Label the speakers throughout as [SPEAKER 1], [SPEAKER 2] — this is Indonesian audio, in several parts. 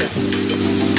[SPEAKER 1] Yeah.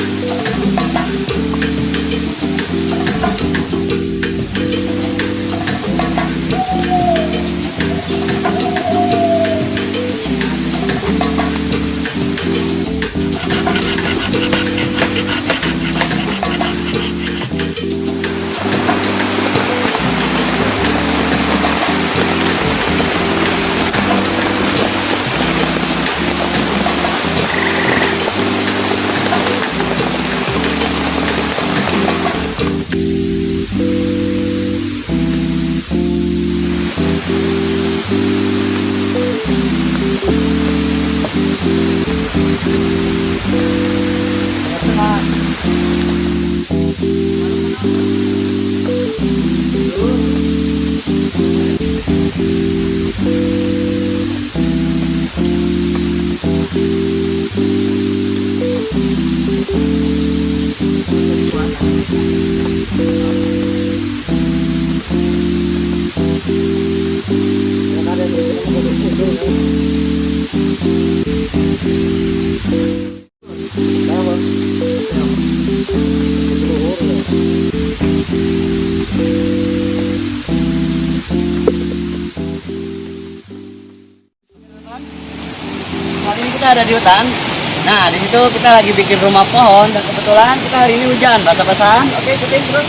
[SPEAKER 1] Música Hari ini kita ada di hutan. Nah, di situ kita lagi bikin rumah pohon dan kebetulan kita hari ini hujan, basah-basahan. Oke, syuting terus.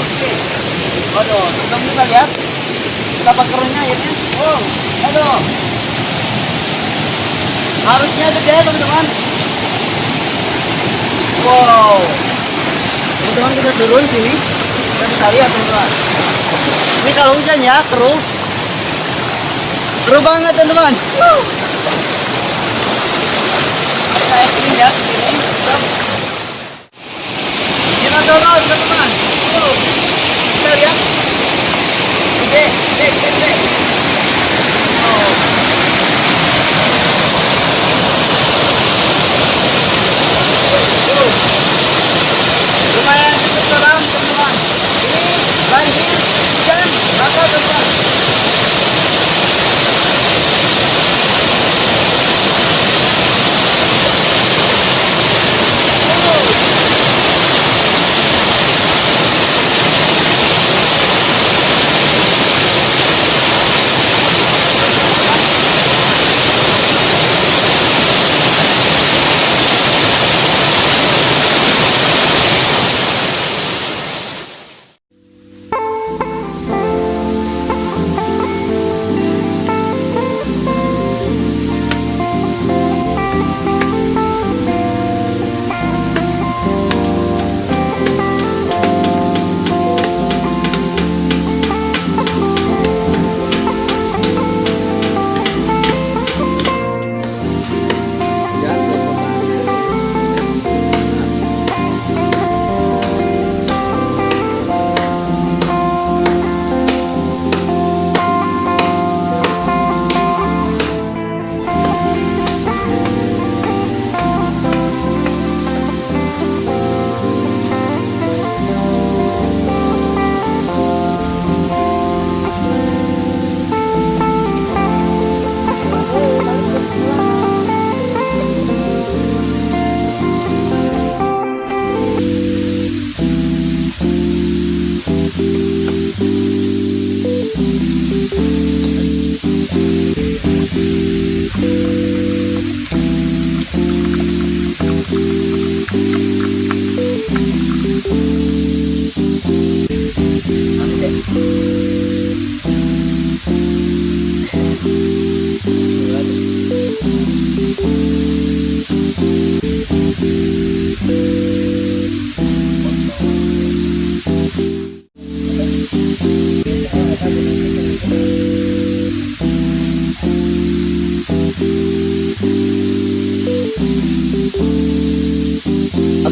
[SPEAKER 1] Oke. Waduh, teman kita lihat betapa keruhnya airnya. Oh, aduh. Harusnya gede, teman-teman. Wow. Teman-teman kita turun sini. Kita bisa lihat, teman-teman. Ini kalau hujan ya, keruh. Seru banget teman-teman. Ekstrim ya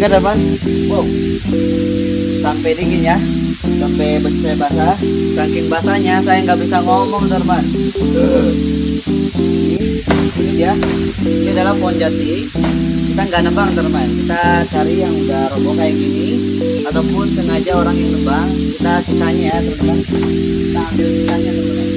[SPEAKER 1] Oke teman, wow, sampai dingin ya, sampai bersih basah. Saking basahnya saya nggak bisa ngomong teman. Ini, ini dia, ini adalah pohon jati. Kita nggak nebang teman, kita cari yang udah roboh kayak gini, ataupun sengaja orang yang nebang. Kita sisanya ya teman-teman. Kita ambil sisanya teman-teman.